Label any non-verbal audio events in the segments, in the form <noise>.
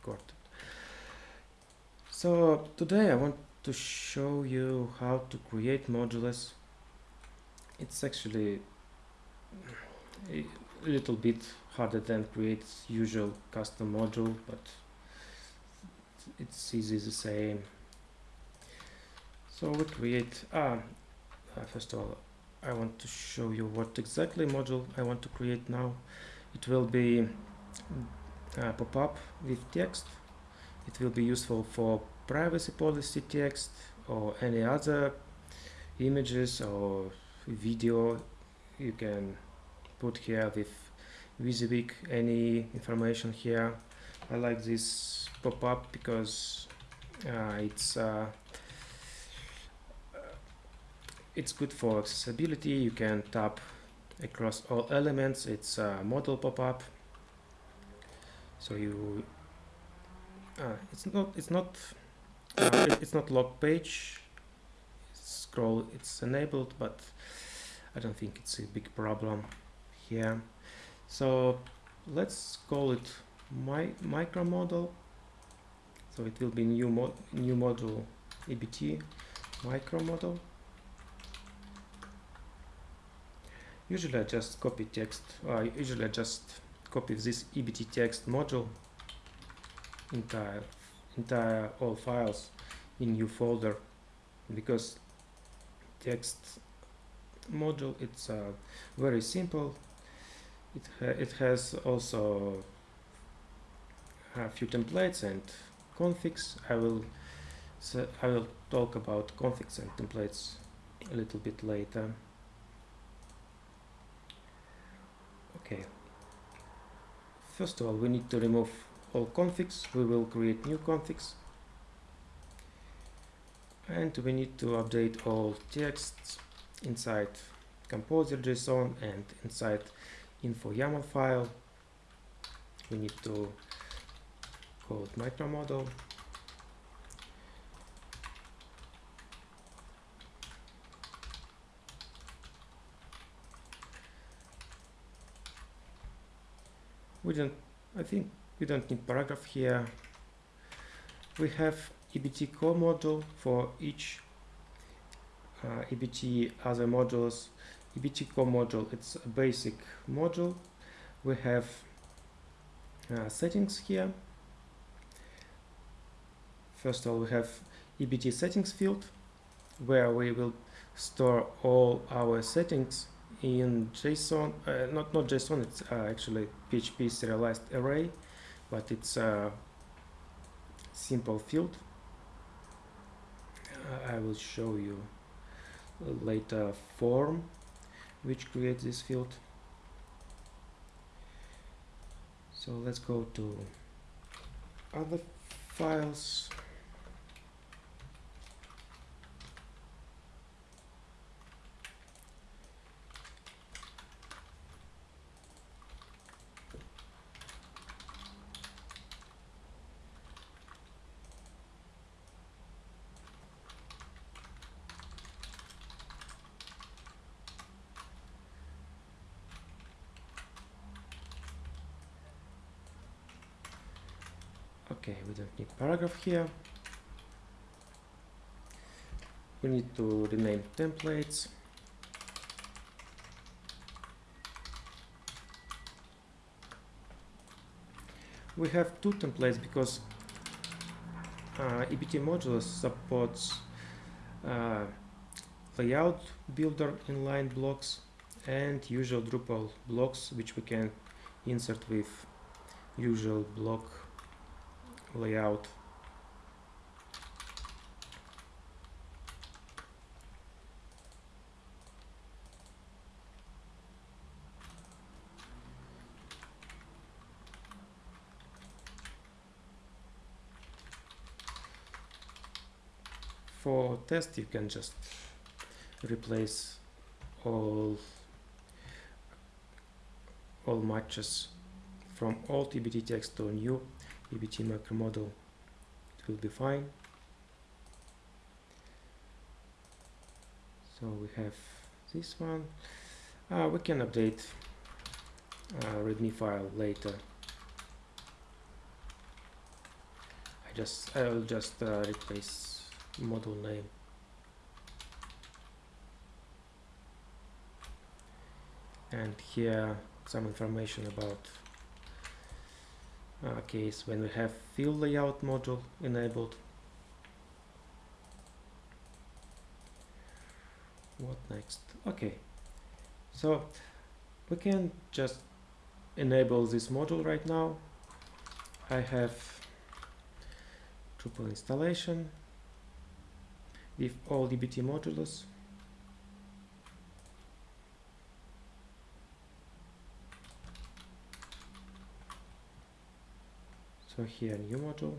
recorded. So today I want to show you how to create modules. It's actually a little bit harder than create usual custom module, but it's easy the same. So we create, ah, uh, first of all, I want to show you what exactly module I want to create now. It will be a pop-up with text. It will be useful for privacy policy text or any other images or video you can put here with WYSIWYG any information here. I like this pop-up because uh, it's uh, it's good for accessibility you can tap across all elements it's a modal pop-up so you uh, it's not it's not uh, it's not log page. Scroll it's enabled but I don't think it's a big problem here. So let's call it my Micromodal. So it will be new mod new module EBT Micromodal. Usually I just copy text uh, usually I just copy this ebt text module entire entire all files in new folder because text module it's uh, very simple. It, ha it has also a few templates and configs. I will so I will talk about configs and templates a little bit later. Okay first of all we need to remove all configs. We will create new configs. And we need to update all texts inside composer.json and inside info YAML file. We need to it Micromodal we don't I think we don't need paragraph here. We have EBT core module for each uh, EBT other modules. EBT core module it's a basic module. We have uh, settings here. First of all we have EBT settings field where we will store all our settings in JSON, uh, not not JSON, it's uh, actually PHP serialized array, but it's a simple field. I will show you later form which creates this field. So let's go to other files okay we don't need paragraph here. We need to rename templates. We have two templates because uh, EBT modules supports uh, layout builder inline blocks and usual Drupal blocks which we can insert with usual block layout for test you can just replace all all matches from old EBT text to new EBT macro model it will be fine. So we have this one. Uh, we can update uh, readme file later. I just I will just uh, replace model name and here some information about uh, case when we have field layout module enabled. What next? Okay. So we can just enable this module right now. I have Drupal installation with all EBT modules so here new module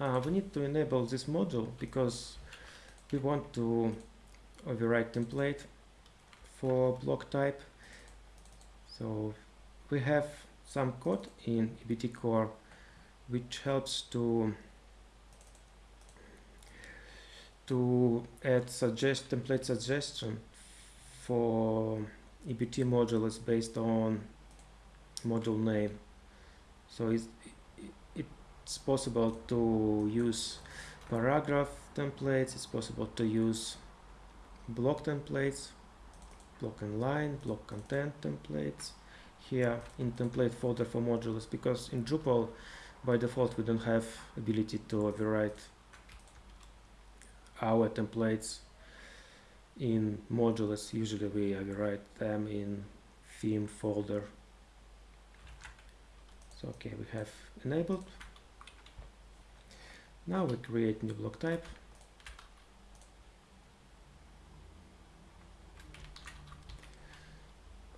uh, we need to enable this module because we want to override template for block type. So we have some code in EBT core which helps to to add suggest template suggestion for EBT modules based on module name. So it's it's possible to use paragraph templates it's possible to use block templates block and line block content templates. Here in template folder for modules because in Drupal by default we don't have ability to overwrite our templates in modules usually we overwrite them in theme folder so okay we have enabled now we create new block type.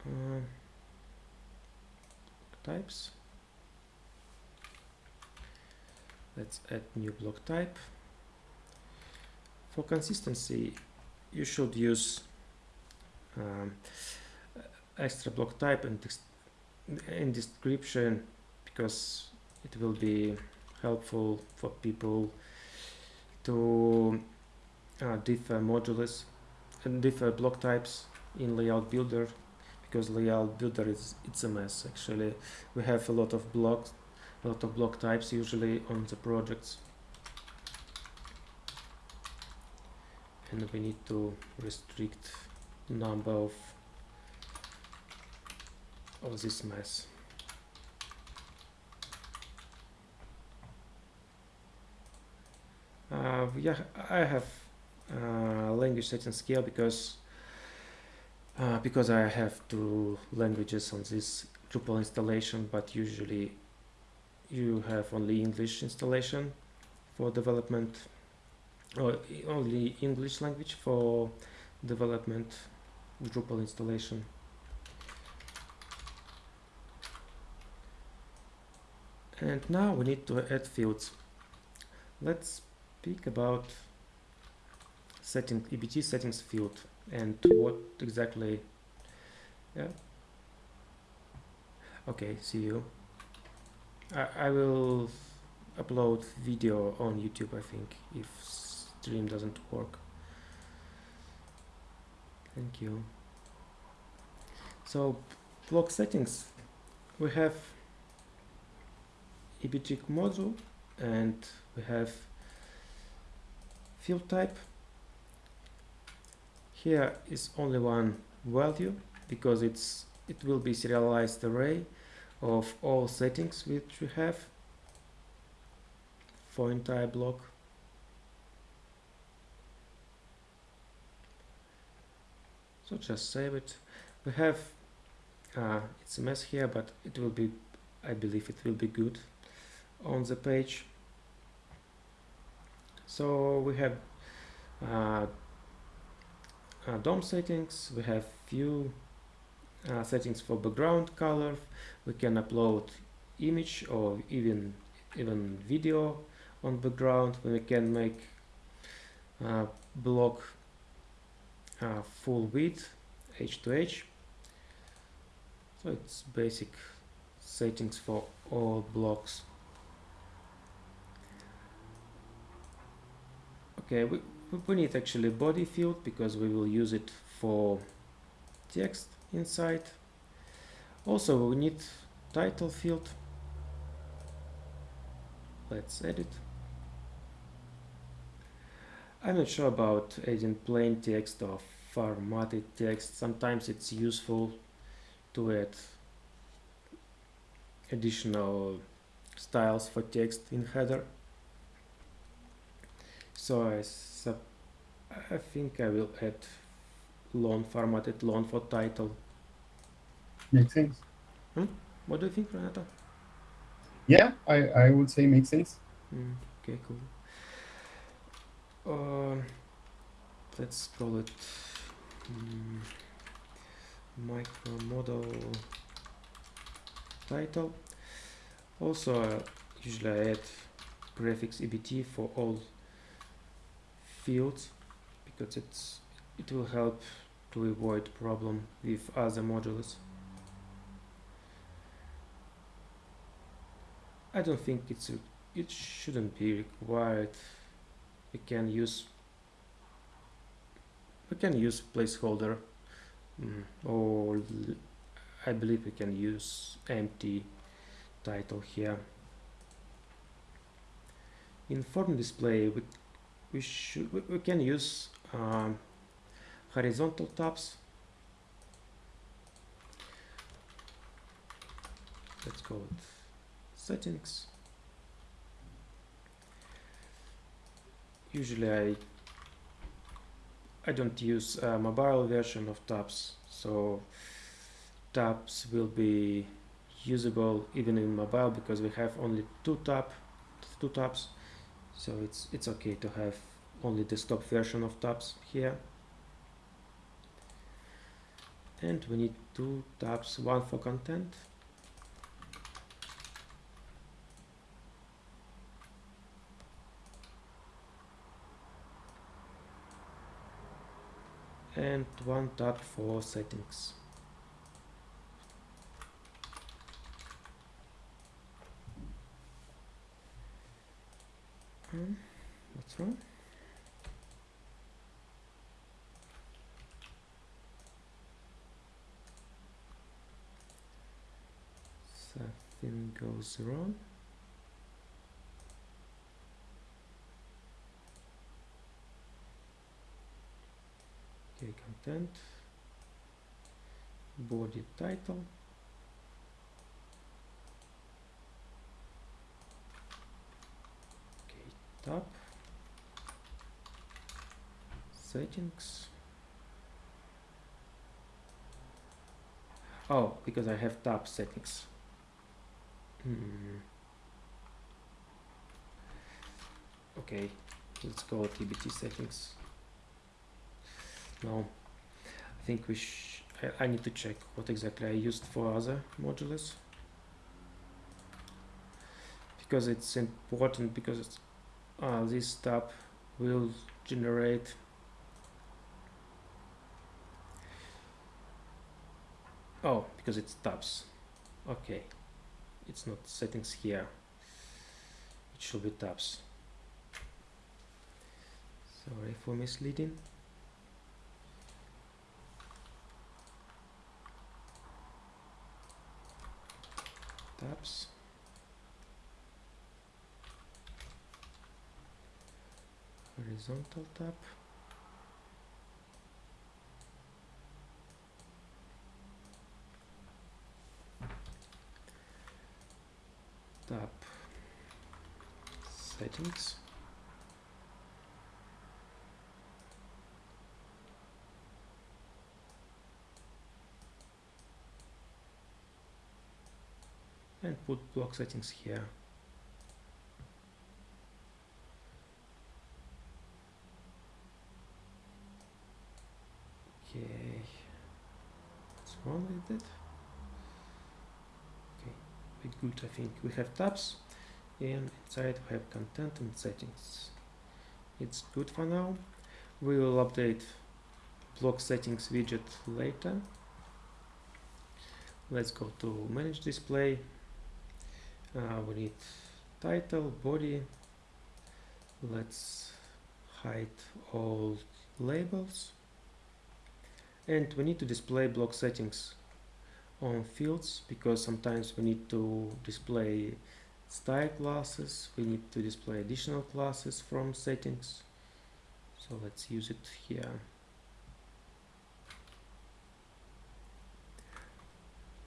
Uh, types. Let's add new block type. For consistency, you should use um, extra block type in, in description because it will be helpful for people to uh, differ modules and differ block types in layout builder because layout builder is it's a mess actually. We have a lot of blocks a lot of block types usually on the projects and we need to restrict number of of this mess Uh, yeah, I have uh, language settings here because uh, because I have two languages on this Drupal installation, but usually you have only English installation for development or only English language for development Drupal installation. And now we need to add fields. Let's speak about setting EBT settings field and what exactly yeah okay see you I, I will upload video on YouTube I think if stream doesn't work. Thank you. So block settings. We have EBT module and we have field type. Here is only one value because it's it will be serialized array of all settings which we have. For entire block so just save it. We have uh, it's a mess here but it will be I believe it will be good on the page. So we have uh, uh, DOM settings, we have few uh, settings for background color, we can upload image or even even video on background, we can make uh, block uh, full width H to H. So it's basic settings for all blocks. okay we, we need actually body field because we will use it for text inside also we need title field let's edit I'm not sure about adding plain text or formatted text sometimes it's useful to add additional styles for text in header so I, sub I think I will add long formatted long for title Makes sense. what do you think Renato? Yeah, I, I would say makes sense. Mm, okay, cool. Um, let's call it mm, micro model title. Also, uh, usually I add prefix ebt for all fields because it's it will help to avoid problem with other modules. I don't think it's a, it shouldn't be required. We can use we can use placeholder mm, or I believe we can use empty title here. In form display we we should we, we can use um, horizontal tabs. Let's call it settings usually I I don't use a mobile version of tabs so tabs will be usable even in mobile because we have only two tab two tabs. So it's it's okay to have only the desktop version of tabs here. And we need two tabs one for content and one tab for settings. Hmm, what's wrong? Something goes wrong. okay content. Body title. Okay tab. Settings. Oh because I have tab settings. Hmm. okay let's go EBT settings. No think we sh I, I need to check what exactly I used for other modules because it's important because uh, this tab will generate oh because it's tabs. Okay. It's not settings here. It should be tabs. Sorry for misleading tabs horizontal tab tab settings and put block settings here. Okay. What's wrong with that okay we good. I think we have tabs and inside we have content and settings. It's good for now. We will update block settings widget later. Let's go to manage display uh, we need title body. Let's hide all labels. And we need to display block settings on fields because sometimes we need to display style classes. We need to display additional classes from settings. So let's use it here.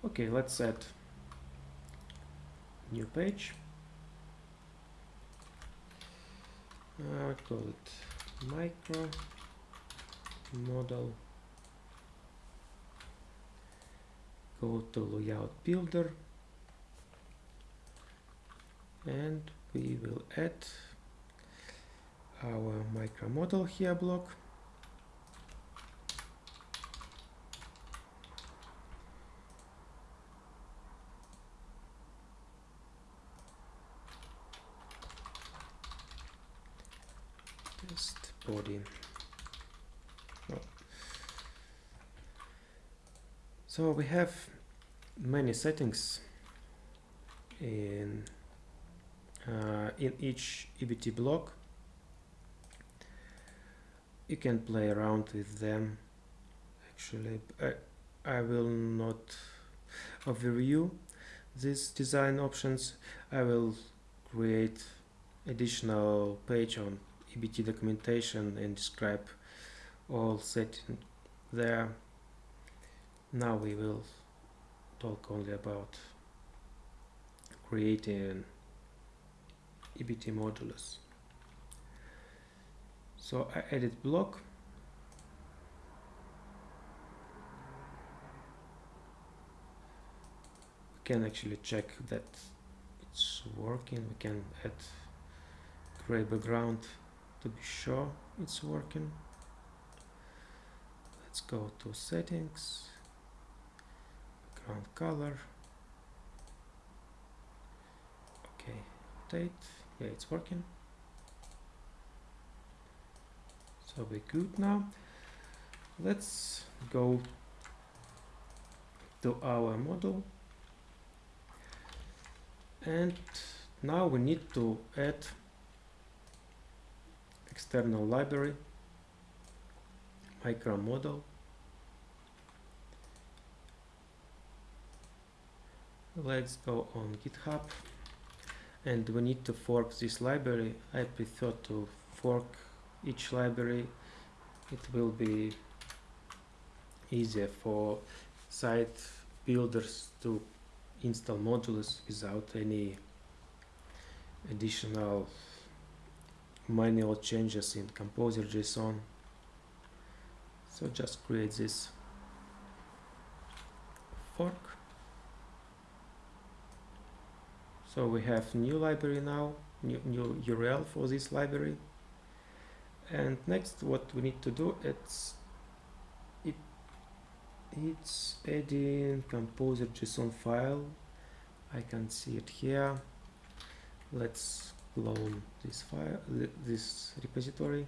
Okay let's add new page. Uh, call it micro model. Go to layout builder. And we will add our Micromodal here block test body oh. so we have many settings in uh, in each EBT block. You can play around with them actually. I, I will not overview these design options. I will create additional page on EBT documentation and describe all settings there now we will talk only about creating EBT modulus. So I edit block. We can actually check that it's working. We can add gray background to be sure it's working. Let's go to settings, background color. Okay, update yeah it's working so we're good now let's go to our model and now we need to add external library Micromodal let's go on github. And we need to fork this library. I prefer to fork each library. It will be easier for site builders to install modules without any additional manual changes in composer JSON. So just create this fork. So we have new library now new, new URL for this library. And next what we need to do it's it it's adding composer JSON file. I can see it here. Let's clone this file this repository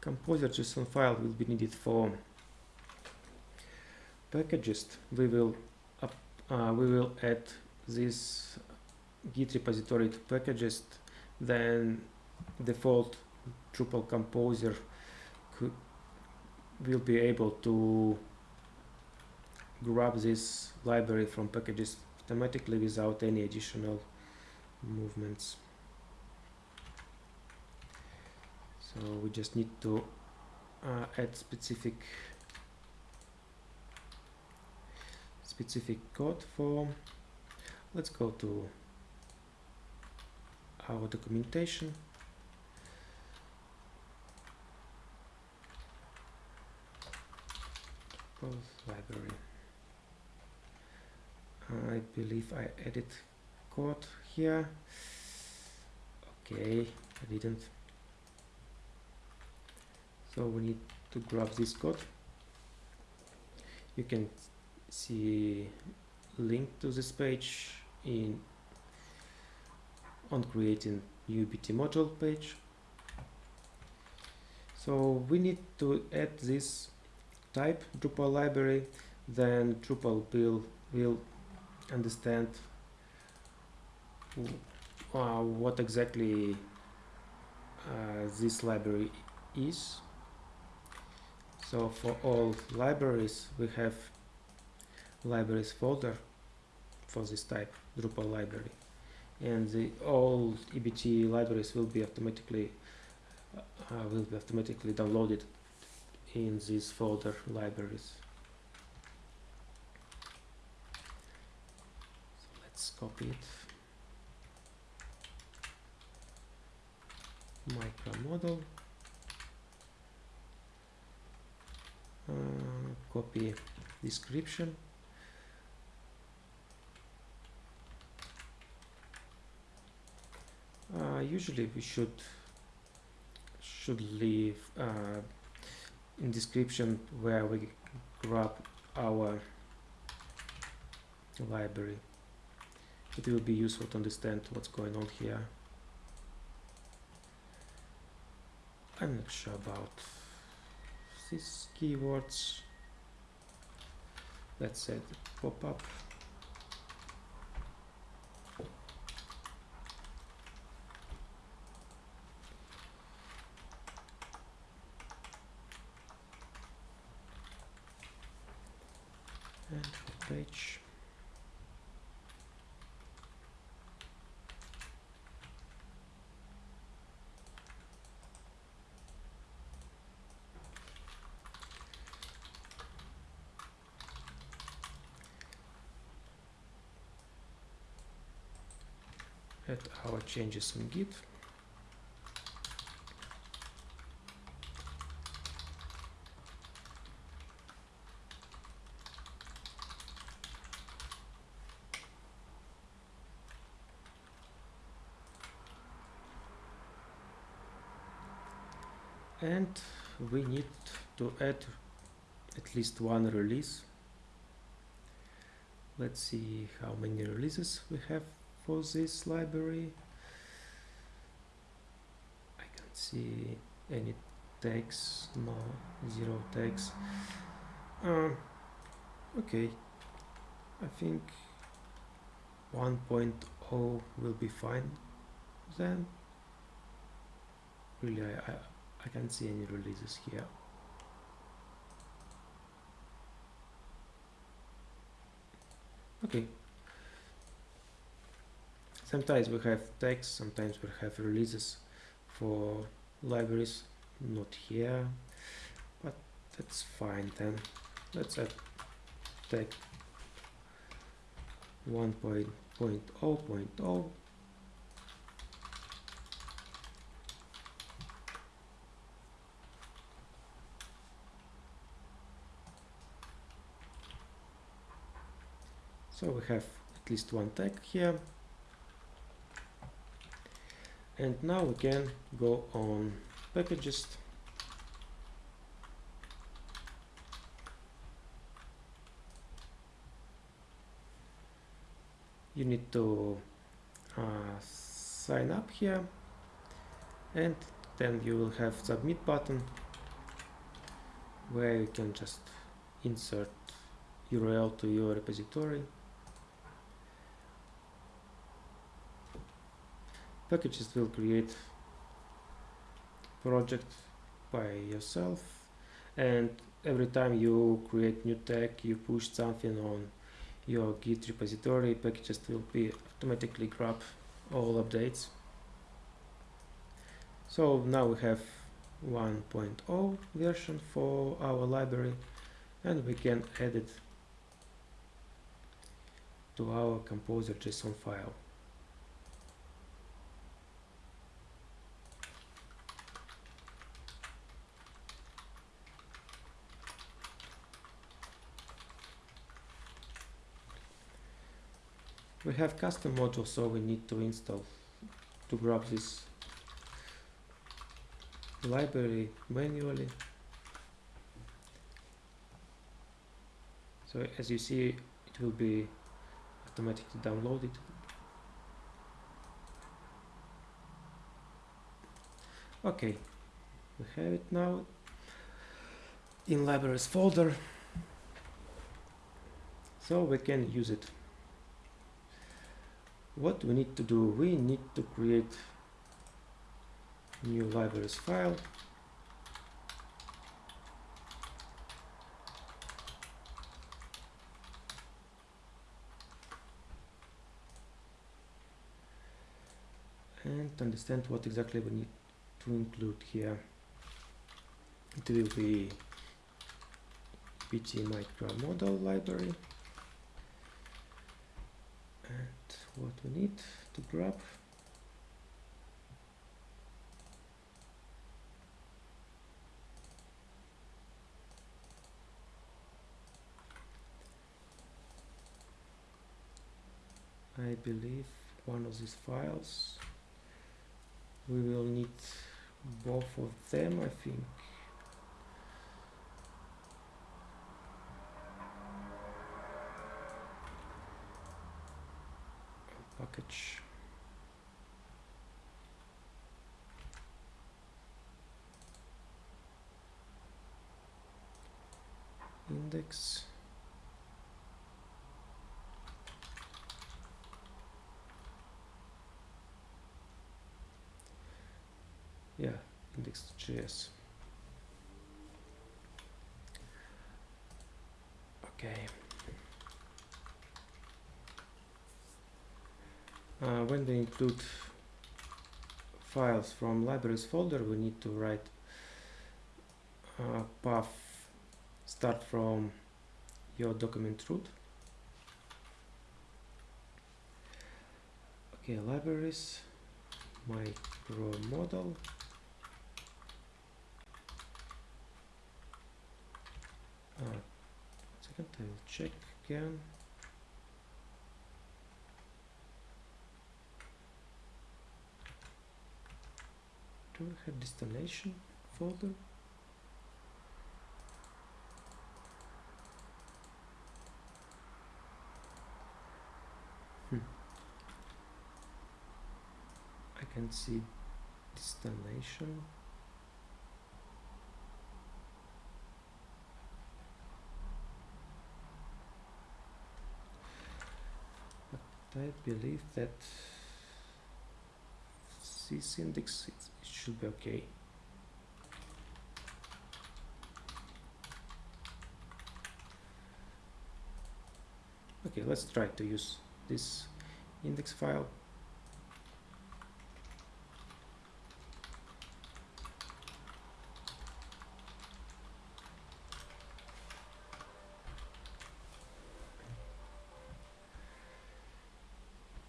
composer JSON file will be needed for packages. We will uh, we will add this Git repository to Packagist. Then default Drupal composer could, will be able to grab this library from Packagist automatically without any additional movements. So we just need to uh, add specific specific code for let's go to our documentation. Both library. I believe I added code here. Okay I didn't so we need to grab this code you can see link to this page in on creating new EBT module page. So we need to add this type Drupal library, then Drupal will, will understand uh, what exactly uh, this library is. So for all libraries we have libraries folder for this type Drupal library and the all EBT libraries will be automatically uh, will be automatically downloaded in this folder libraries. So let's copy it. Micromodal. Copy description. Uh, usually we should should leave uh, in description where we grab our library. It will be useful to understand what's going on here. I'm not sure about these keywords. Let's say pop-up and page add our changes in git. And we need to add at least one release. Let's see how many releases we have for this library I can't see any tags no zero tags uh, okay I think 1.0 will be fine then really I, I I can't see any releases here. Okay. Sometimes we have text, sometimes we have releases for libraries, not here, but that's fine then. Let's add tag 1.0.0 so we have at least one tag here and now we can go on. Packagist you need to uh, sign up here. And then you will have submit button where you can just insert URL to your repository Packagist will create project by yourself. And every time you create new tag you push something on your git repository Packagist will be automatically grab all updates. So now we have 1.0 version for our library and we can add it to our composer json file we have custom module so we need to install to grab this library manually So as you see, it will be automatically downloaded. Okay, we have it now in libraries folder. So we can use it. What we need to do, we need to create new libraries file and understand what exactly we need to include here. It will be EBT micro model library and what we need to grab. I believe one of these files. We will need both of them I think package index. Yeah index.js okay uh, when we include files from libraries folder we need to write uh, path start from your document root. Okay libraries micro model. Uh, second I will check again do we have destination folder hmm. I can see destination but I believe that this index it, it should be okay. Okay let's try to use this index file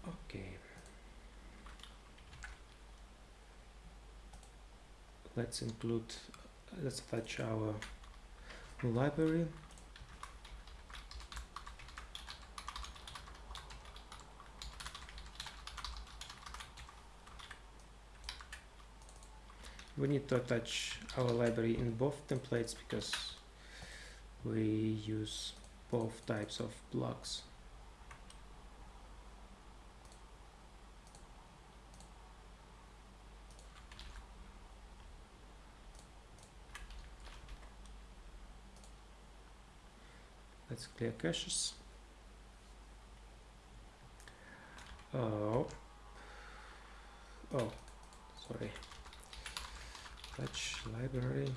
okay Uh, let's include let's attach our library. We need to attach our library in both templates because we use both types of blocks let's clear caches oh. Oh sorry. Touch library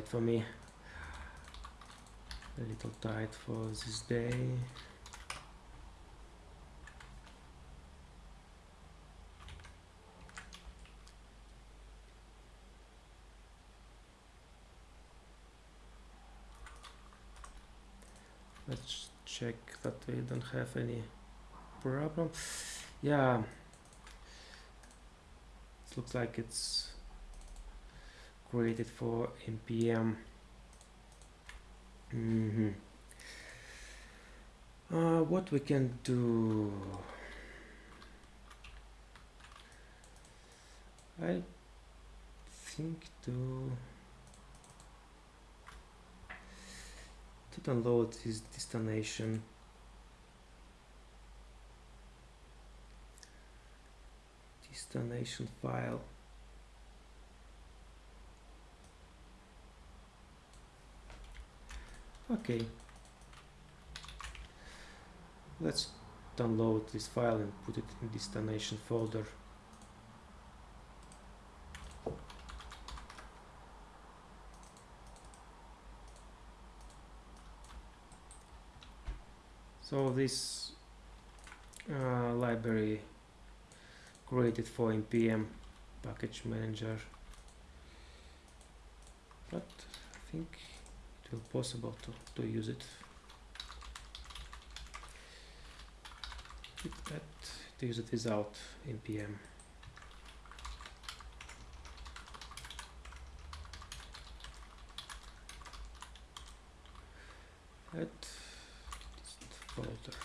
tight for me. A little tight for this day. Let's check that we don't have any problem. Yeah. It looks like it's created for npm hmm uh, what we can do? I think to to download this destination. Destination file okay. Let's download this file and put it in destination folder. So this uh, library created for npm package manager. But I think will possible to, to use it. Keep that to use it without npm add dist folder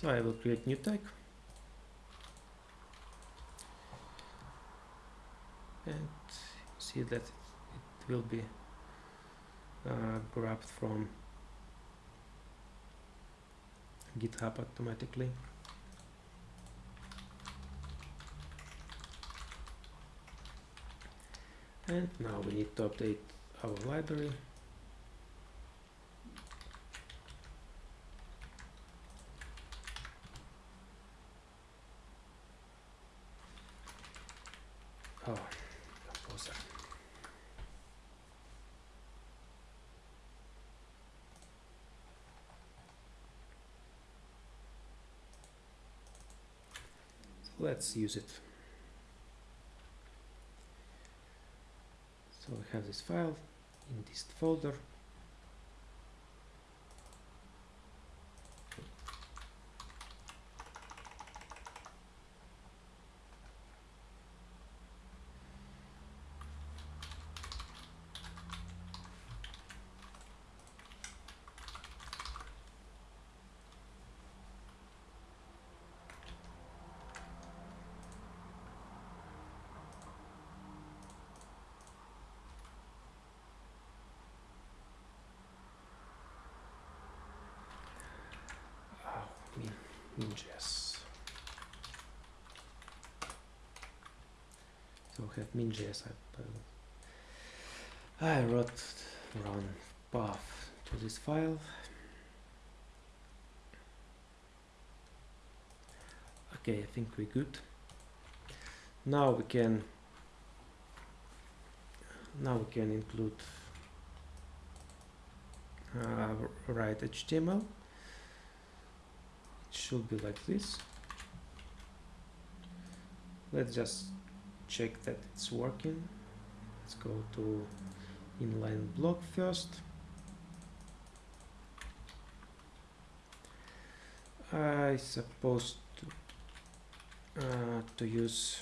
So I will create new tag and see that it will be uh, grabbed from GitHub automatically. And now we need to update our library. Oh, composer. So let's use it. So we have this file in this folder. Oh, min, min.js. So we have min.js. I, I wrote run path to this file. Okay, I think we're good. Now we can now we can include uh, write HTML it should be like this let's just check that it's working let's go to inline block first I suppose to uh, to use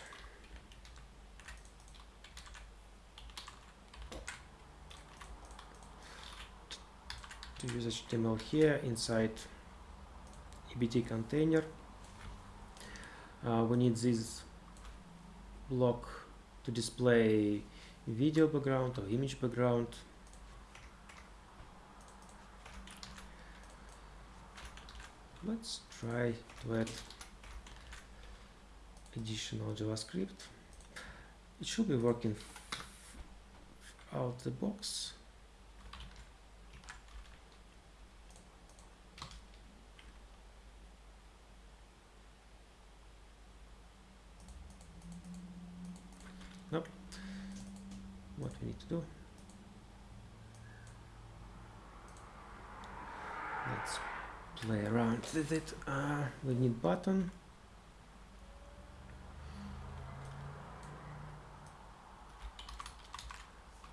to use HTML here inside EBT container. Uh, we need this block to display video background or image background. Let's try to add additional JavaScript. It should be working out the box. Do. Let's play around with it. Uh, we need button.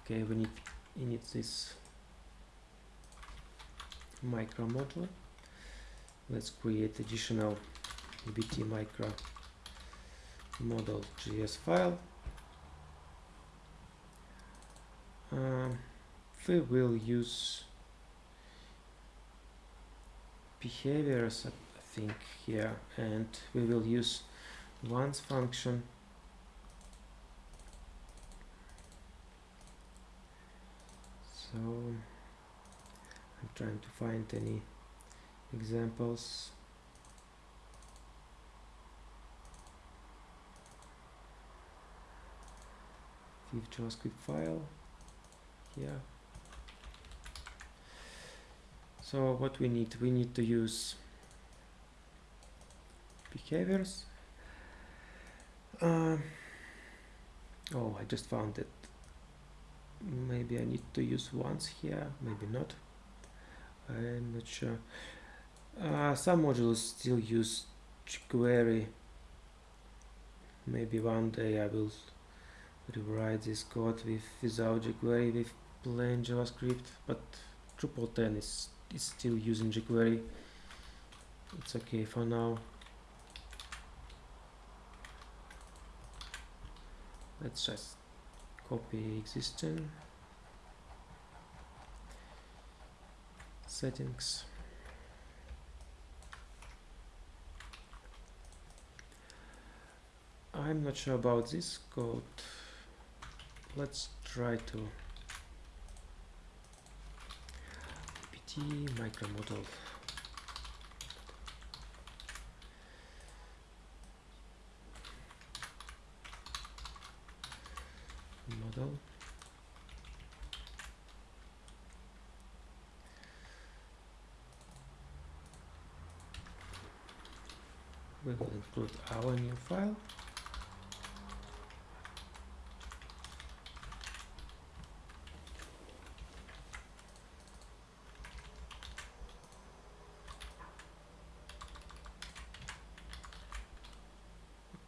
Okay, we need we need this Micromodal. Let's create additional bt micro model JS file. Um, we will use behaviors, I think, here, and we will use once function. So I'm trying to find any examples. Viv JavaScript file here. So what we need, we need to use behaviors. Um, oh, I just found it. Maybe I need to use once here, maybe not. I'm not sure. Uh, some modules still use jQuery. Maybe one day I will rewrite this code with without jQuery with plain JavaScript, but Drupal 10 is, is still using jQuery. It's okay for now. Let's just copy existing settings. I'm not sure about this code. Let's try to Micromodal. Model. We will include our new file.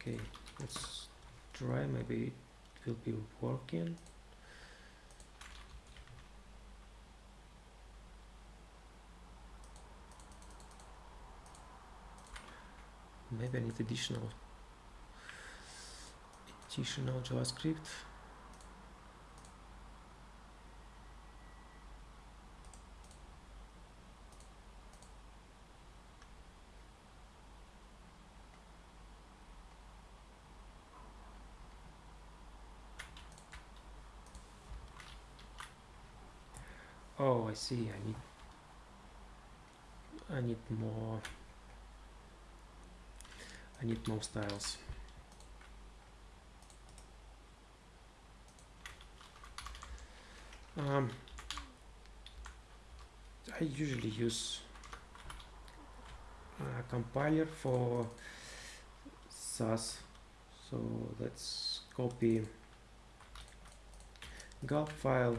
okay let's try maybe be working. Maybe I need additional additional JavaScript see. I need I need more I need more styles. Um, I usually use a compiler for Sass. So let's copy gulp file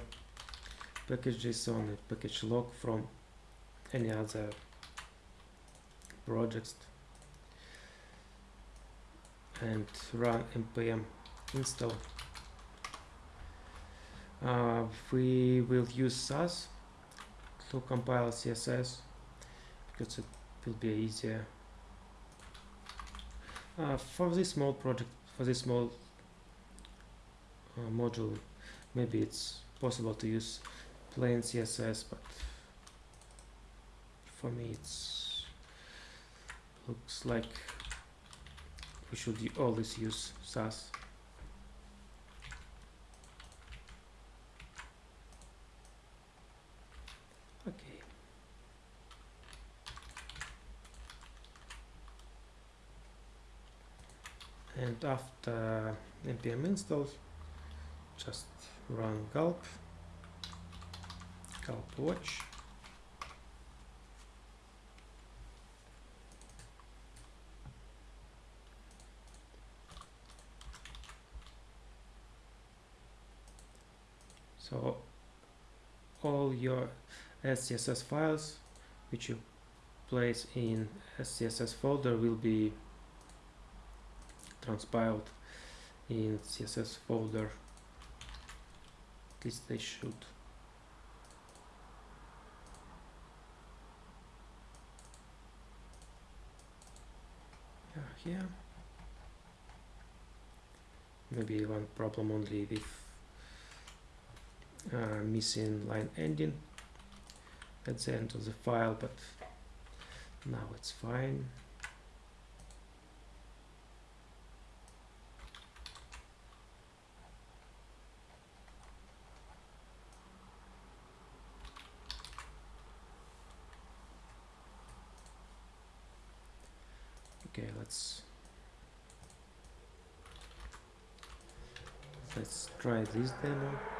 package JSON and package log from any other projects and run npm install. Uh, we will use Sass to compile CSS because it will be easier. Uh, for this small project, for this small uh, module, maybe it's possible to use plain CSS, but for me it's looks like we should always use Sass. Okay. And after npm install, just run gulp So all your SCSS files which you place in SCSS folder will be transpiled in CSS folder. At least they should. Yeah, here. Maybe one problem only with uh, missing line ending at the end of the file, but now it's fine. Okay, let's let's try this demo.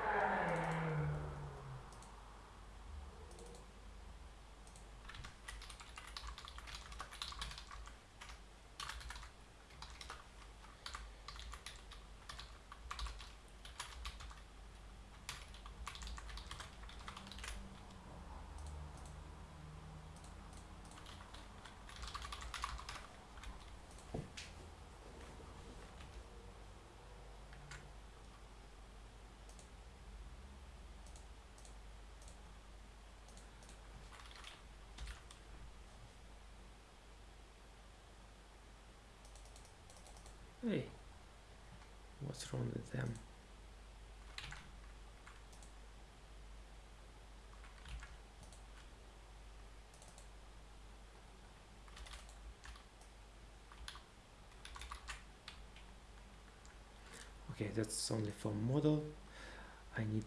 Them? Okay, that's only for model. I need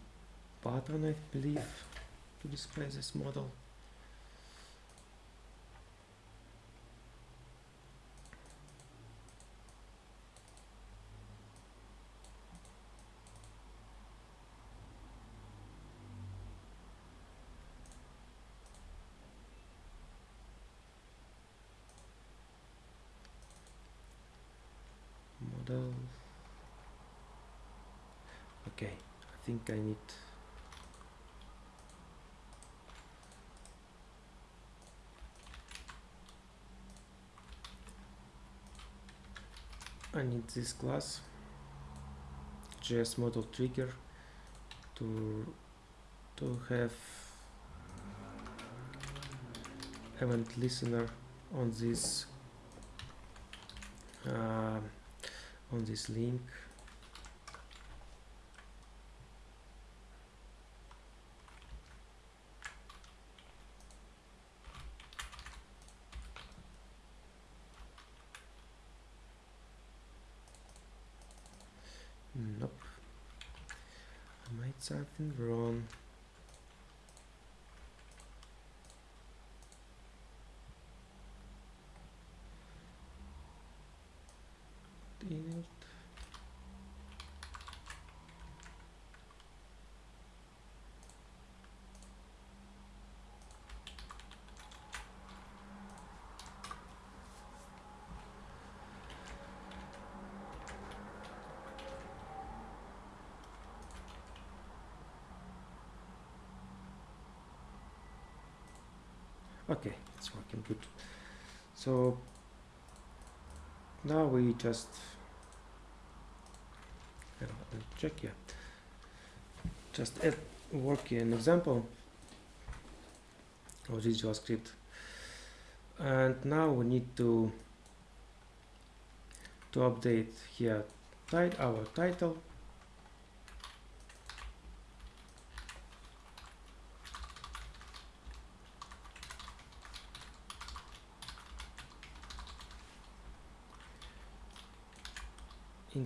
button, I believe, to display this model okay I think I need I need this class JS model trigger to to have event listener on this uh, on this link Something wrong okay it's working good. So now we just check here. Just add working example. Of this JavaScript. And now we need to to update here our title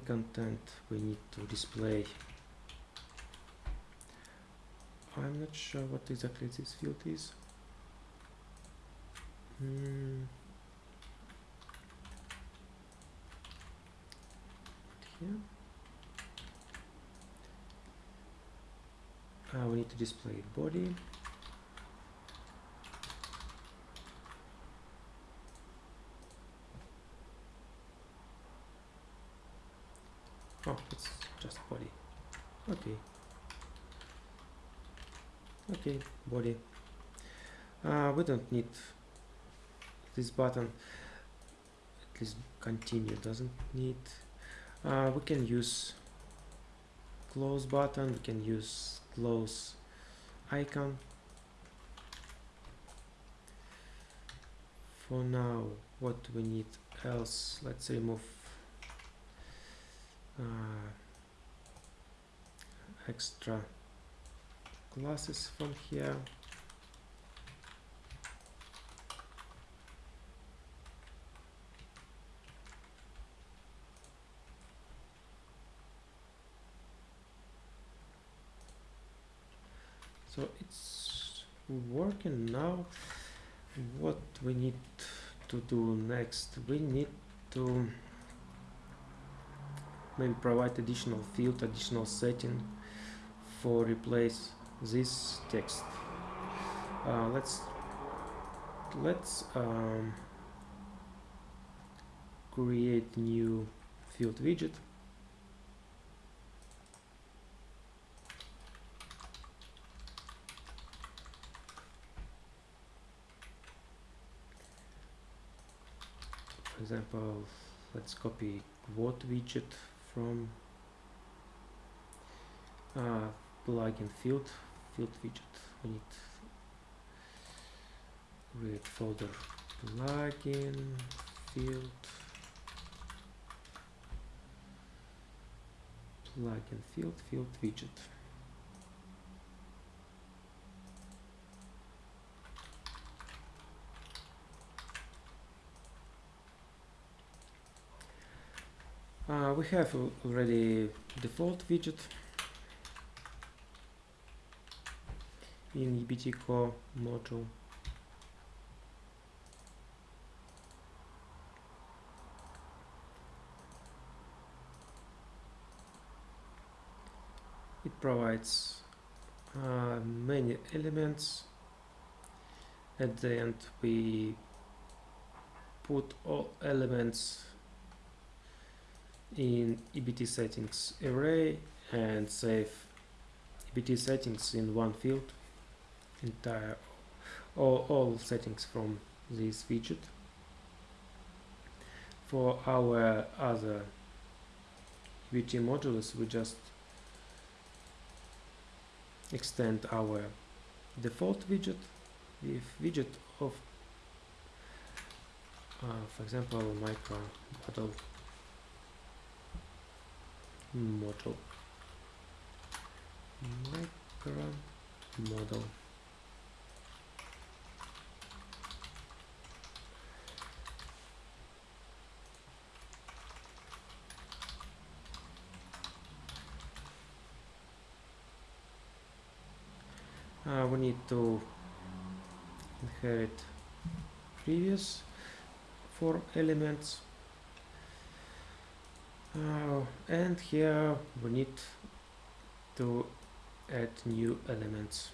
content we need to display. I'm not sure what exactly this field is. Hmm. here. Uh, we need to display body oh it's just body okay okay body uh, we don't need this button. At least continue doesn't need. Uh, we can use close button. We can use close icon. For now what we need else? Let's remove uh, extra classes from here. So it's working now. What we need to do next? We need to maybe provide additional field additional setting for replace this text. Uh, let's let's um, create new field widget. For example let's copy quote widget from uh, plugin field field widget. We need create folder plugin field plugin field field widget. Uh, we have already default widget in EBT core module it provides uh, many elements. At the end we put all elements in EBT settings array and save EBT settings in one field entire all, all settings from this widget. For our other EBT modules we just extend our default widget with widget of uh, for example micro model model. Micro model uh, we need to inherit previous four elements. Uh, and here we need to add new elements.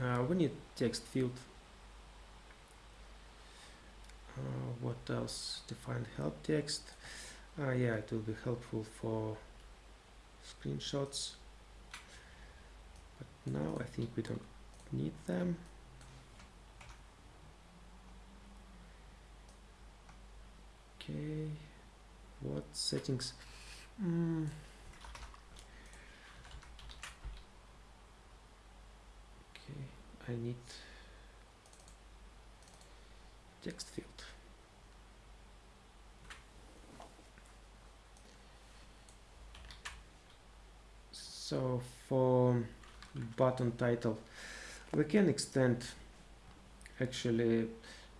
Uh, we need text field. Uh, what else? Define help text. Uh, yeah it will be helpful for screenshots now I think we don't need them. Okay what settings? Mm. okay I need text field. So for button title. We can extend actually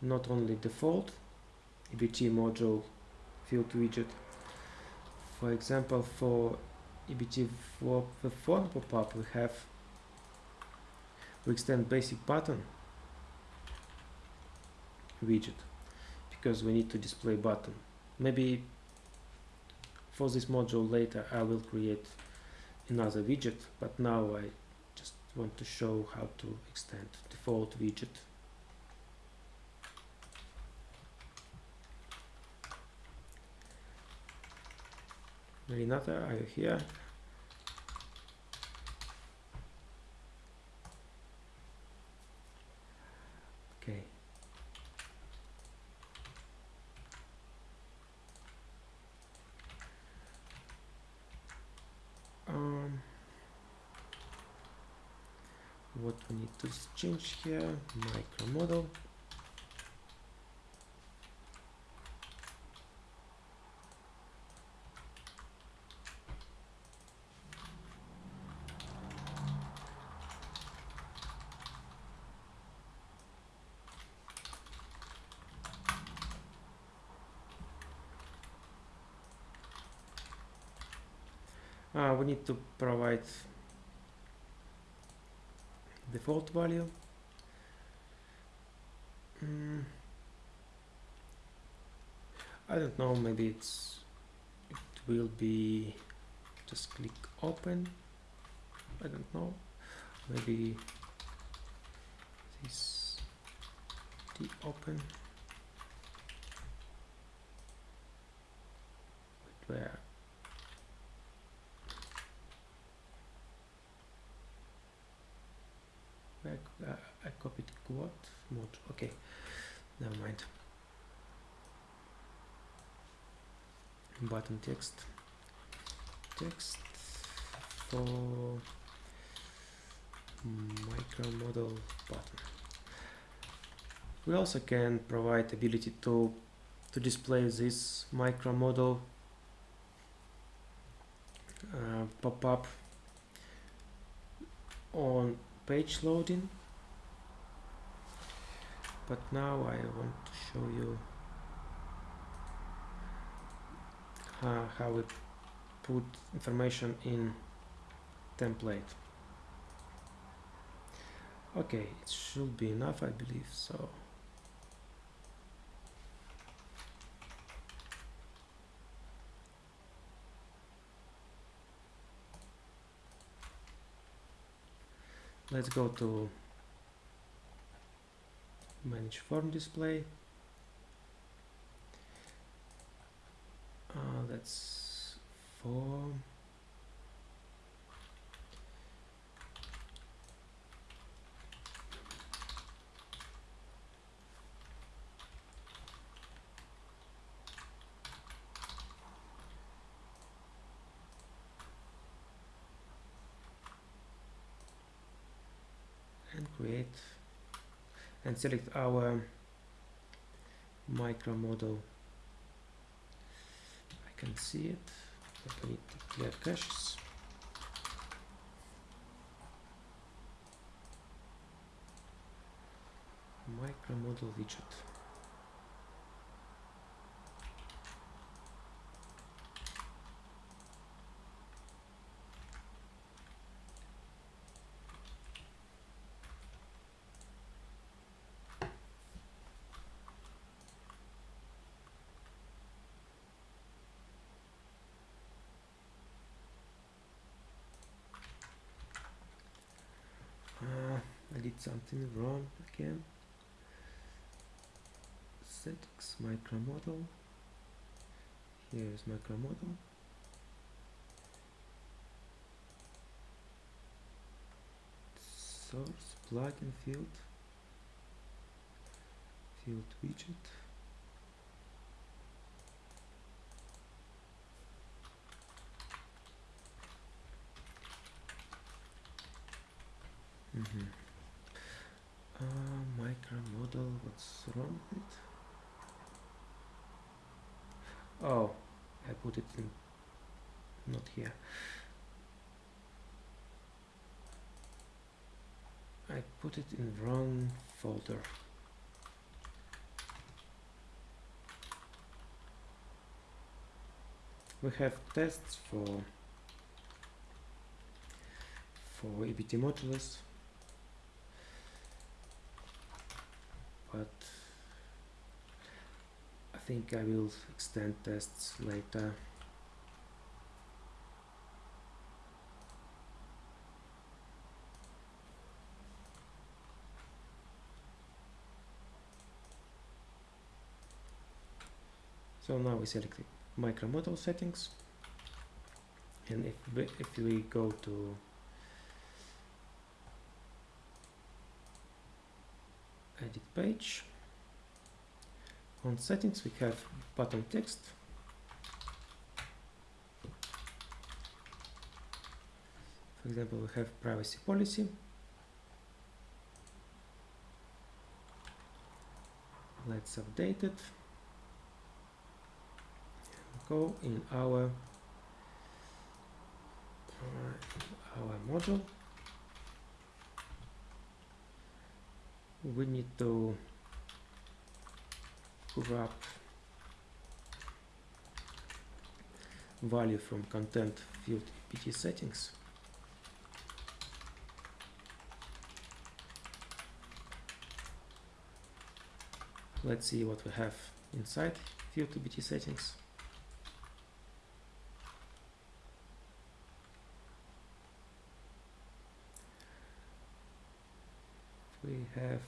not only default EBT module field widget. For example for EBT for the form pop-up we have we extend basic button widget because we need to display button. Maybe for this module later I will create another widget but now I want to show how to extend default widget Renata, are you uh, here? Okay. Um, what we need to change here, micro model. Uh, we need to provide default value. Mm. I don't know, maybe it's it will be just click open. I don't know. Maybe this the open. Wait, where? I, uh, I copied quad mode. Okay, never mind. Button text. Text for Micromodal button. We also can provide ability to to display this Micromodal uh, pop up on page loading but now I want to show you uh, how we put information in template. Okay it should be enough I believe so. Let's go to manage form display. Uh, that's form and create and select our Micromodal. I can see it. But I need to clear caches. Micromodal widget uh, I did something wrong again. Settings Micromodal here is Micromodal source plugin field. Field widget. Mhm. Uh, micro model, what's wrong with it? Oh, I put it in, not here. I put it in wrong folder. We have tests for for EBT modulus but I think I will extend tests later. So now we select Micromodal settings and if we, if we go to edit page. On settings we have button text. For example, we have privacy policy. Let's update it. Go in our our module. We need to grab value from content field EBT settings. Let's see what we have inside field EBT settings. We have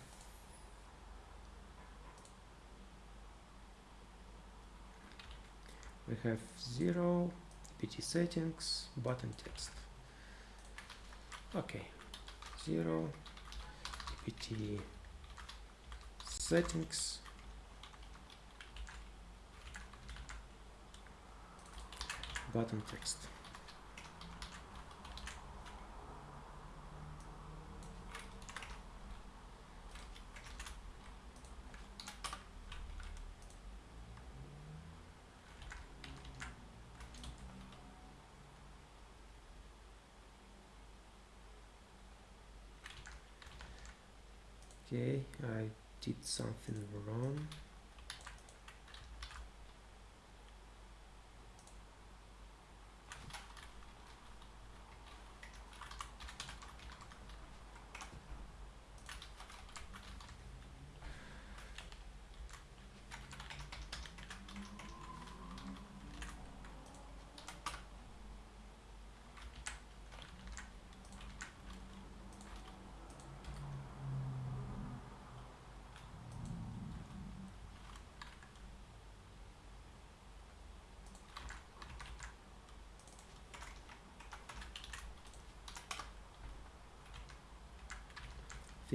we have zero EBT settings button text. Okay zero EBT settings. Button text okay I did something wrong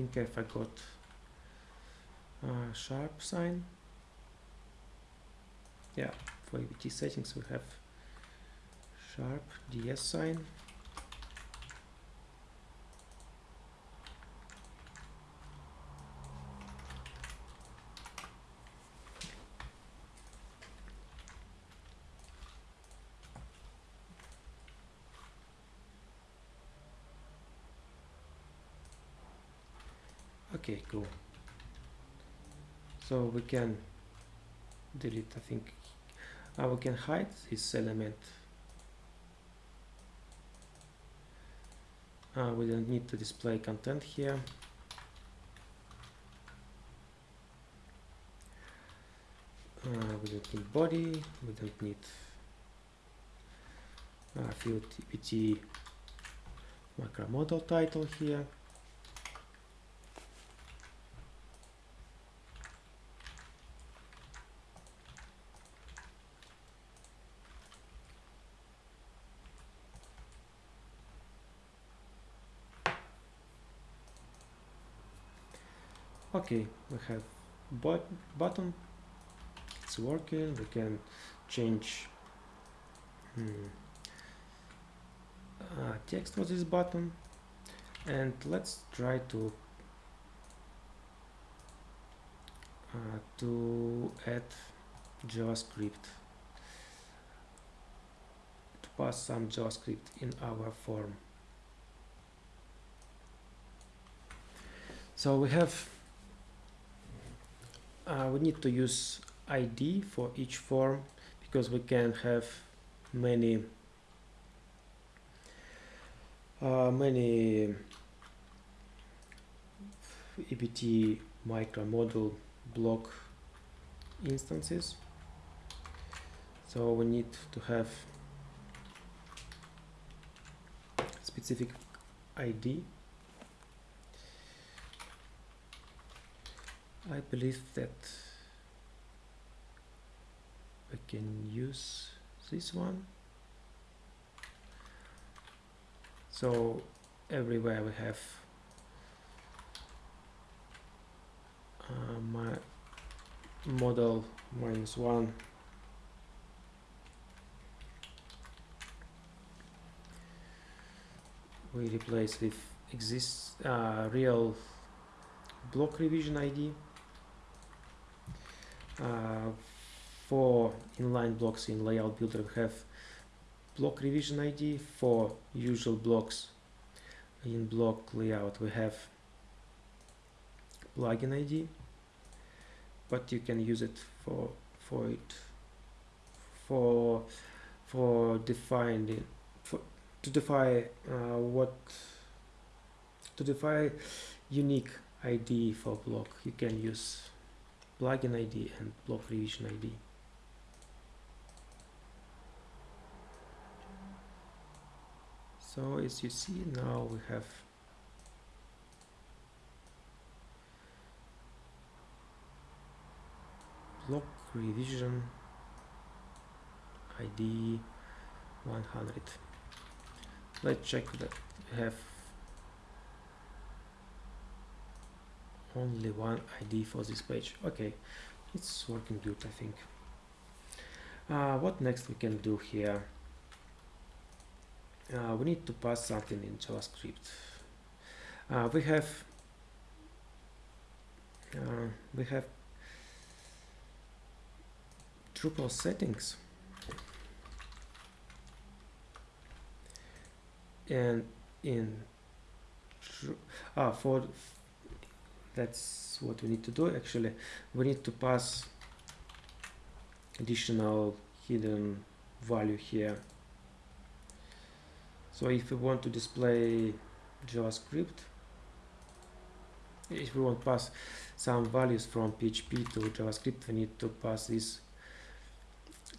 think I forgot uh, sharp sign yeah for EBT settings we have sharp DS sign okay cool. So we can delete I think. Uh, we can hide this element. Uh, we don't need to display content here. Uh, we don't need body we don't need uh, field EBT macro model title here okay we have but button. It's working. We can change hmm, uh, text for this button. And let's try to uh, to add JavaScript. To pass some JavaScript in our form. So we have uh, we need to use ID for each form because we can have many uh, many EBT Micromodal block instances. So we need to have specific ID I believe that we can use this one. So everywhere we have uh, my model minus one. We replace with exists uh, real block revision ID for inline blocks in layout builder we have block revision ID for usual blocks in block layout. We have plugin ID but you can use it for for it for for defining for to define uh, what to define unique ID for block you can use plugin ID and block revision ID so as you see now we have block revision ID 100 let's check that we have only one ID for this page. Okay it's working good I think. Uh, what next we can do here? Uh, we need to pass something in JavaScript. Uh, we have uh, we have Drupal settings. And in ah for that's what we need to do actually. We need to pass additional hidden value here. So if we want to display JavaScript if we want to pass some values from PHP to JavaScript we need to pass this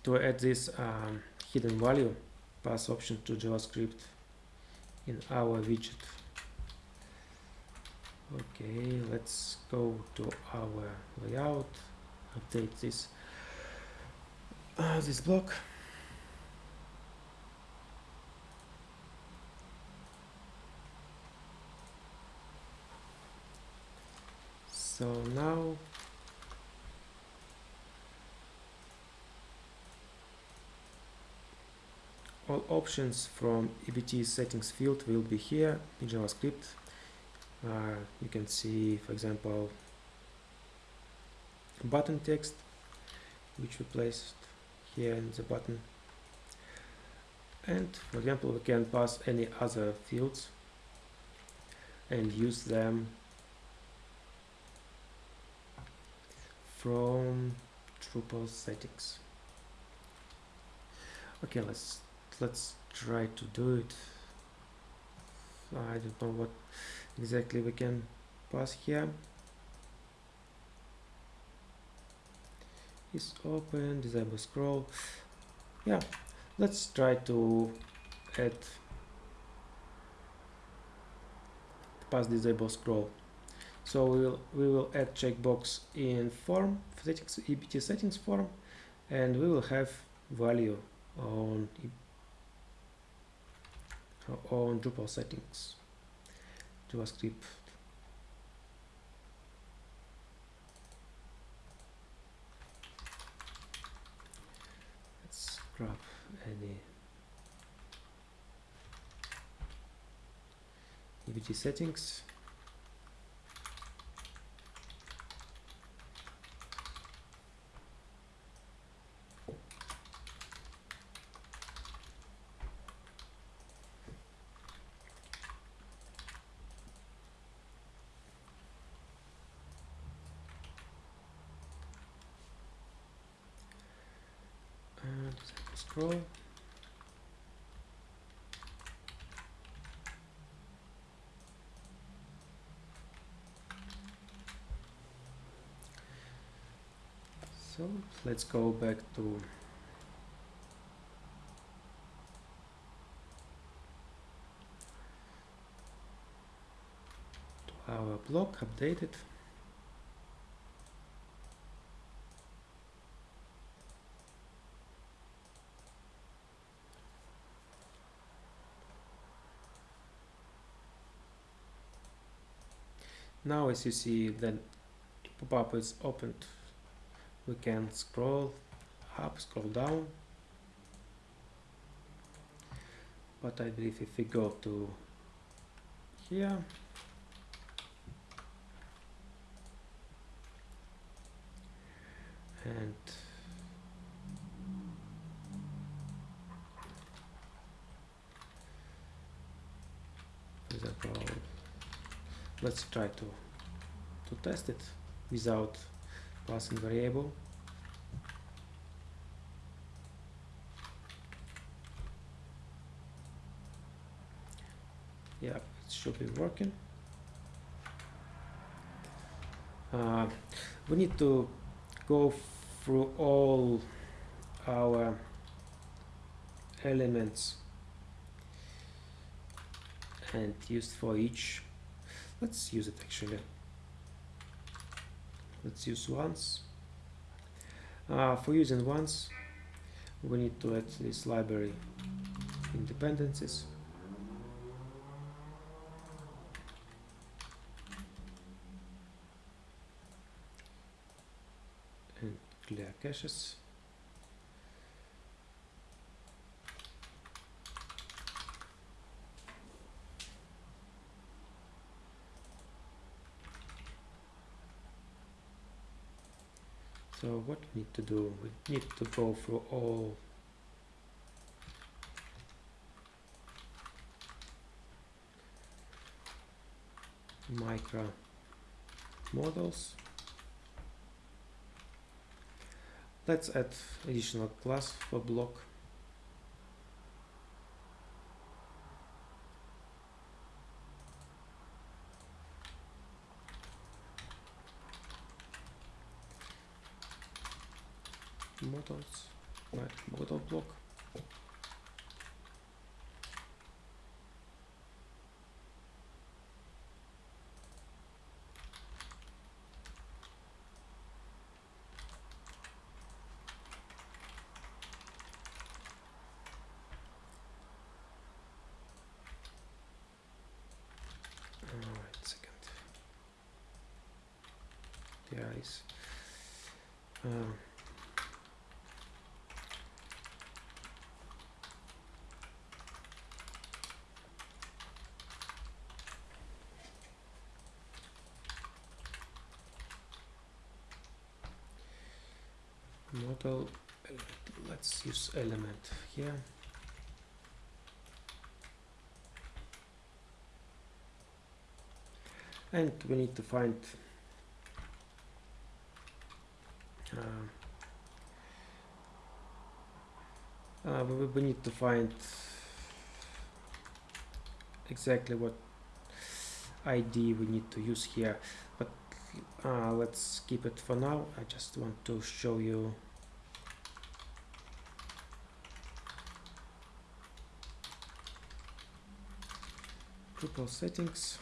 to add this um, hidden value pass option to JavaScript in our widget okay let's go to our layout. Update this uh, this block. So now all options from EBT settings field will be here in JavaScript uh, you can see for example button text which we placed here in the button. And for example we can pass any other fields and use them from Drupal settings okay let's let's try to do it. I don't know what exactly we can pass here. Is open disable scroll. Yeah let's try to add pass disable scroll. So we will we will add checkbox in form settings ebt settings form and we will have value on on Drupal settings JavaScript. Let's grab any EBT settings and scroll so let's go back to to our block updated. Now as you see then pop-up is opened we can scroll up scroll down. But I believe if we go to here and let's try to to test it without passing variable. Yeah it should be working. Uh, we need to go through all our elements and used for each. Let's use it actually let's use once. Uh, for using once we need to add this library dependencies and clear caches So what we need to do? We need to go through all micro models. Let's add additional class for block. Models right model block Alright, second. There is um, model let's use element here. And we need to find uh, uh, we, we need to find exactly what ID we need to use here. But uh, let's keep it for now. I just want to show you Drupal settings.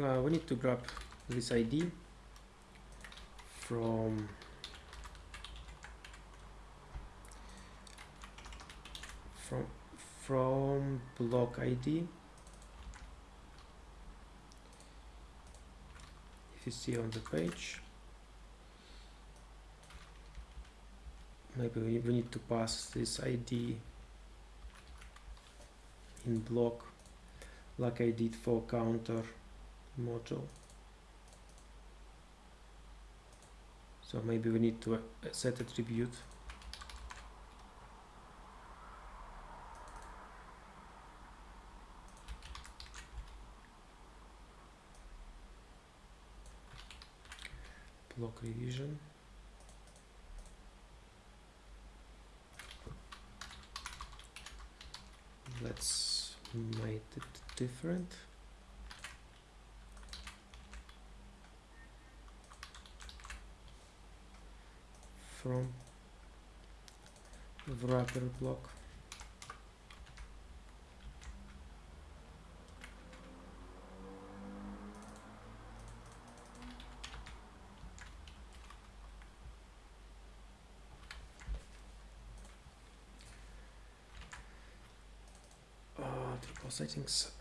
Uh, we need to grab this ID from from from block ID if you see on the page maybe we need to pass this ID in block. Like I did for counter module. So maybe we need to uh, set attribute block revision let's make it different. From wrapper block for settings.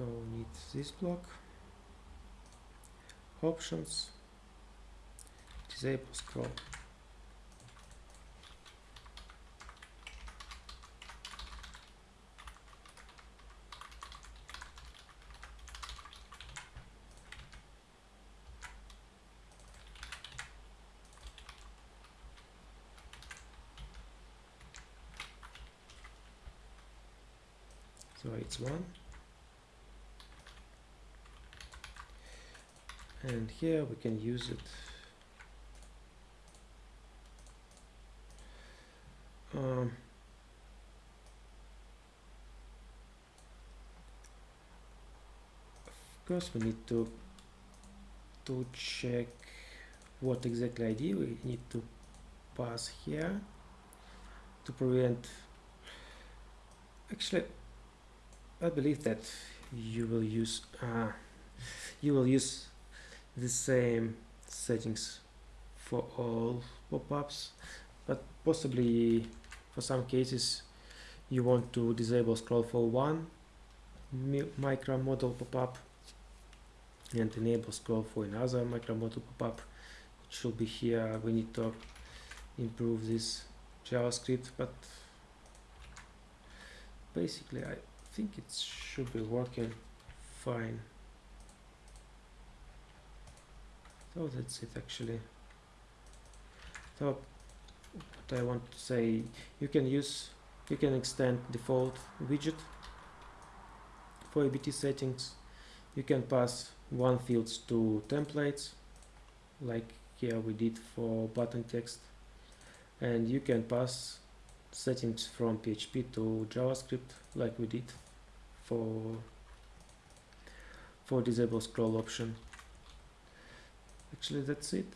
so we need this block. Options. Disable scroll. So it's one and here we can use it. Um, of course we need to to check what exactly ID we need to pass here to prevent. Actually I believe that you will use uh, you will use the same settings for all pop-ups but possibly for some cases you want to disable scroll for one Micromodal pop-up and enable scroll for another Micromodal pop-up. It should be here. We need to improve this javascript but basically i think it should be working fine so that's it actually. So what I want to say you can use you can extend default widget for EBT settings. You can pass one fields to templates like here we did for button text. And you can pass settings from PHP to JavaScript like we did for for disable scroll option actually that's it.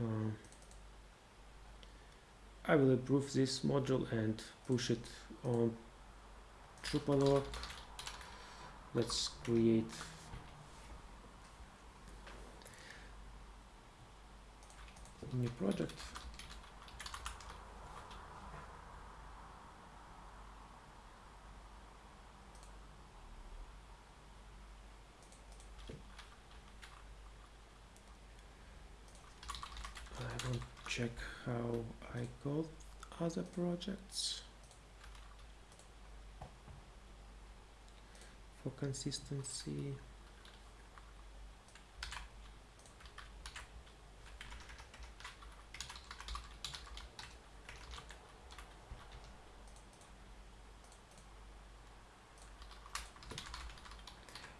Uh, I will approve this module and push it on Drupal.org let's create a new project check how I call other projects for consistency.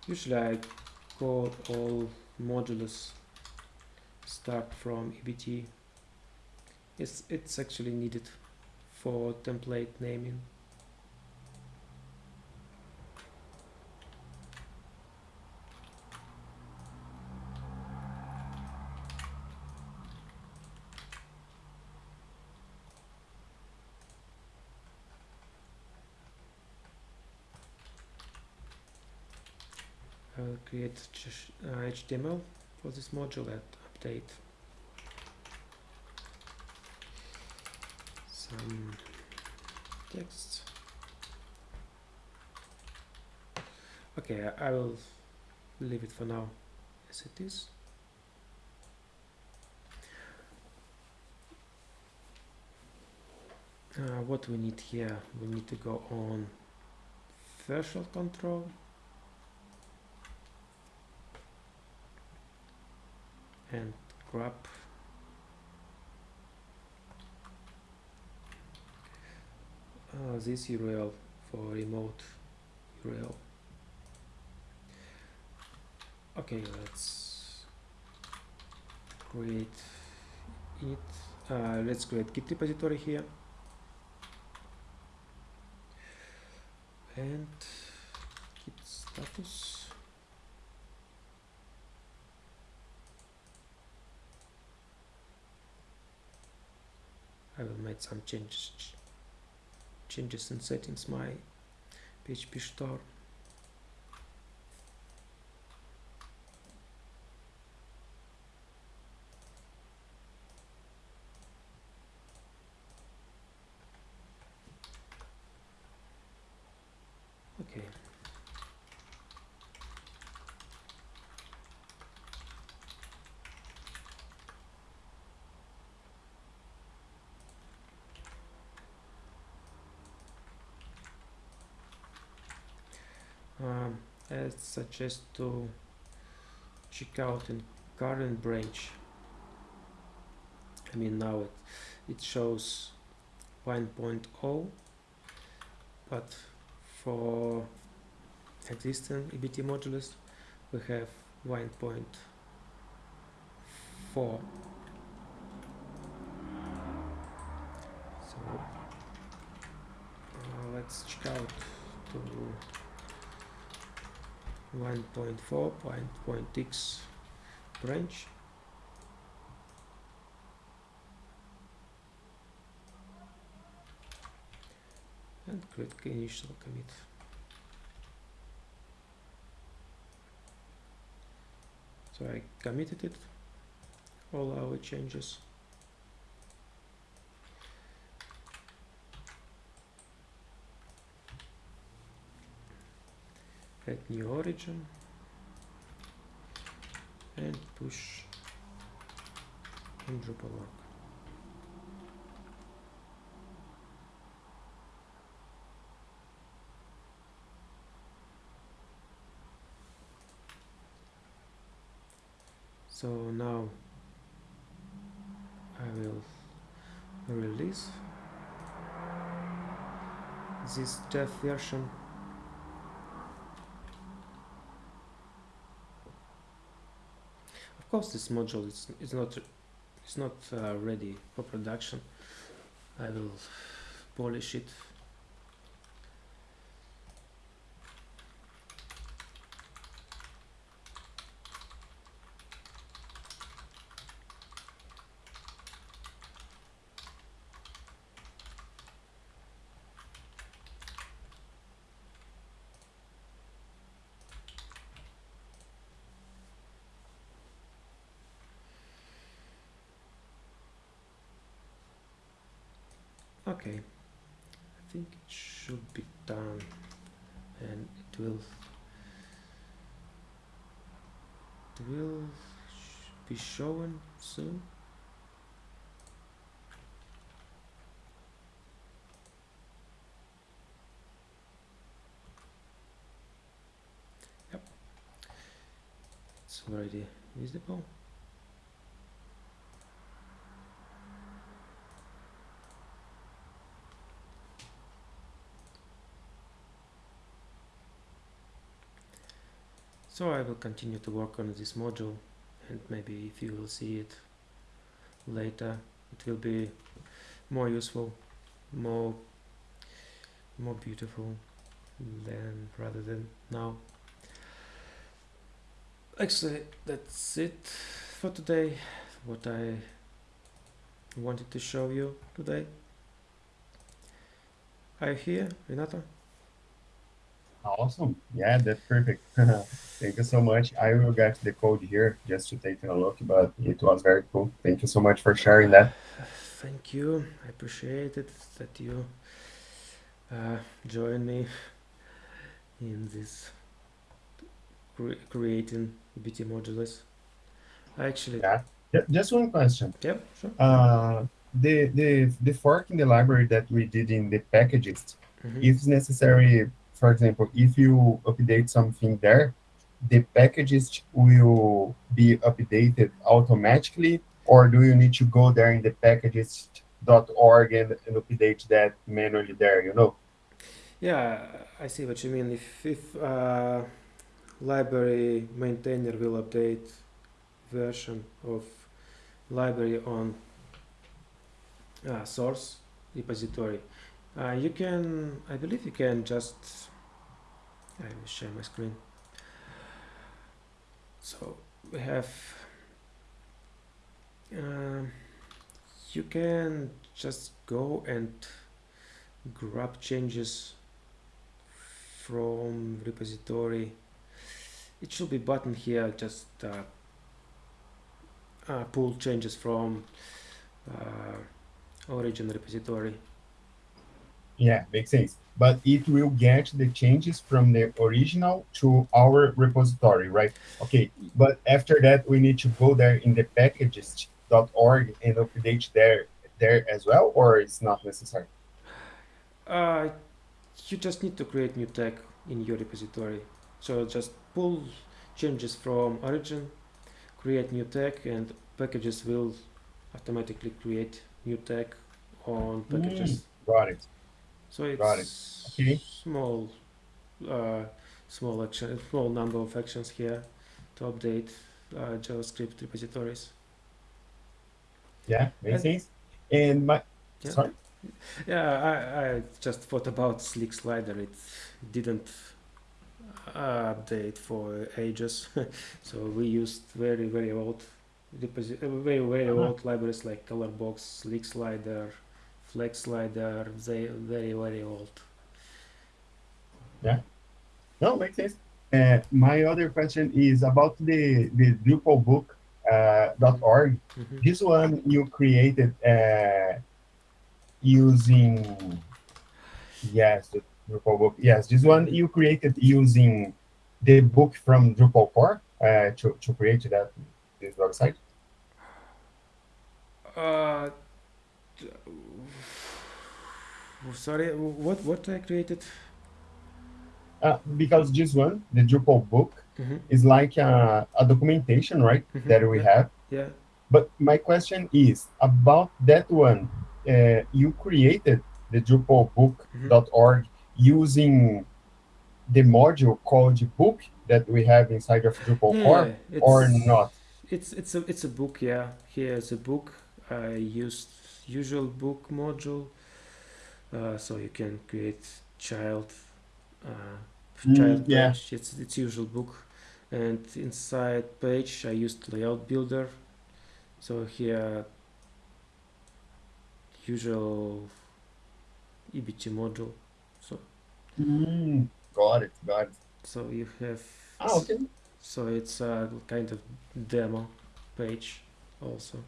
Usually I call all modules start from EBT it's, it's actually needed for template naming. I'll create HTML for this module and update text. Okay I will leave it for now as it is. Uh, what we need here we need to go on threshold control. And grab uh, this URL for remote URL okay let's create it. Uh, let's create git repository here. And git status. I will make some changes changes in settings my PhpStorm. Okay. Um, Suggest to check out in current branch. I mean now it, it shows 1.0 point oh but for existing EBT modules we have 1.4 so uh, let's check out to 1.4 point x branch. And create initial commit so I committed it all our changes add new origin. And push. In Drupal.org. So now I will release this dev version Of course, this module is, is not is not uh, ready for production. I will polish it. Okay, I think it should be done and it will it will sh be shown soon. Yep, already visible. So I will continue to work on this module and maybe if you will see it later it will be more useful, more more beautiful than rather than now. Actually that's it for today what I wanted to show you today. Are you here, Renato? Awesome. Yeah, that's perfect. <laughs> Thank you so much. I will get the code here just to take a look, but it was very cool. Thank you so much for sharing that. Thank you. I appreciate it that you uh, join me in this cre creating EBT modules. Actually, Yeah. Just one question. yep, sure. Uh, the the the fork in the library that we did in the Packagist, Mhm. if necessary, for example, if you update something there, the Packagist will be updated automatically, or do you need to go there in the Packagist.org and, and update that manually there, you know? Yeah, I see what you mean. If if uh, library maintainer will update version of library on uh, source repository, uh, you can, I believe, you can just I will share my screen. So we have. Um, you can just go and grab changes from repository it should be button here just uh, uh, pull changes from uh, origin repository Yeah, makes sense. But it will get the changes from the original to our repository, right? Okay, but after that, we need to go there in the Packagist.org and update there there as well, or it's not necessary? uh, you just need to create new tag in your repository so just pull changes from origin create new tag and Packagist will automatically create new tag on Packagist Got it. so it's Got it. Okay. small uh, small action small number of actions here to update uh, javascript repositories Yeah, makes And- And my Yeah. sorry. Yeah, I, I just thought about Slick Slider. It didn't update for ages, <laughs> so we used very very old, uh, very very Uh-huh. old libraries like Colorbox, Slick Slider, Flex Slider. They very very old. Yeah. No, makes sense. Uh, my other question is about the the Drupalbook uh, dot org. Mhm. This one you created uh, using yes, the Drupalbook. Yes, this one you created using the book from Drupal core uh, to to create that this website. Uh, sorry, what what I created? Uh, because this one, the Drupal book, Mhm, is like a, a documentation, right? mhm, That we have. Yeah. But my question is about that one. Uh, you created the DrupalBook.org using the module called book that we have inside of Drupal core, or not? It's it's a it's a book, yeah. Here's a book. I used usual book module, uh, so you can create child uh, Mm, child yeah. page. It's it's usual book, and inside page I used layout builder. So here usual EBT module. So Mm, got it, got it. so you have Ah, okay. so it's a kind of demo page also.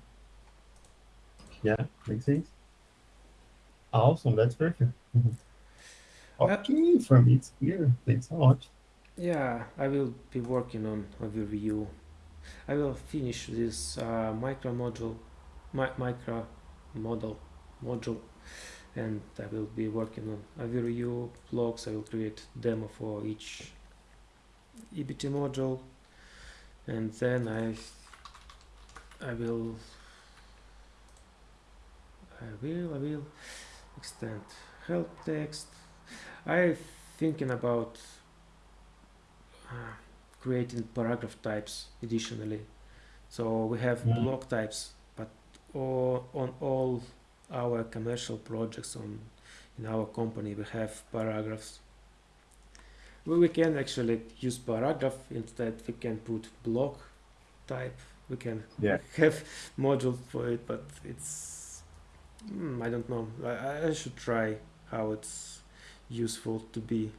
Yeah, makes sense. Awesome, that's perfect. Mhm. Okay, for me it's clear. Thanks a lot. Yeah, I will be working on overview. I will finish this uh, micro module, mi- micro model module, and I will be working on blocks. I will create demo for each EBT module, and then I I will I will I will extend help text. I thinking about uh, creating paragraph types additionally. So we have block types, but all, on all our commercial projects on in our company we have paragraphs. We, we can actually use paragraph instead. We can put block type. We can Yeah. <laughs> have module for it, but it's hmm, I don't know. I- I should try how it's useful to be